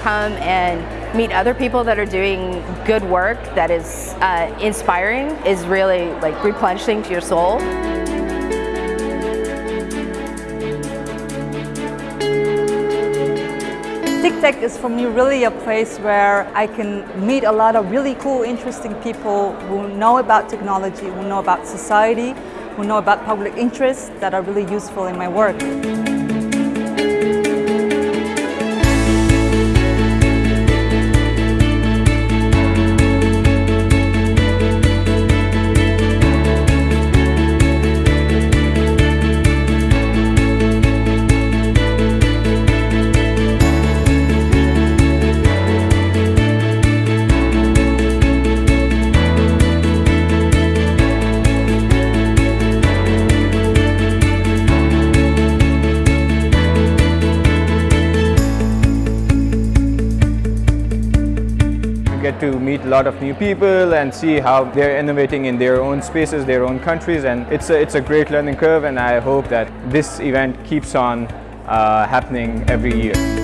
come and meet other people that are doing good work that is uh, inspiring is really like replenishing to your soul. TICTeC is for me really a place where I can meet a lot of really cool, interesting people who know about technology, who know about society, who know about public interest that are really useful in my work. Get to meet a lot of new people and see how they're innovating in their own spaces, their own countries and it's a, it's a great learning curve and I hope that this event keeps on uh, happening every year.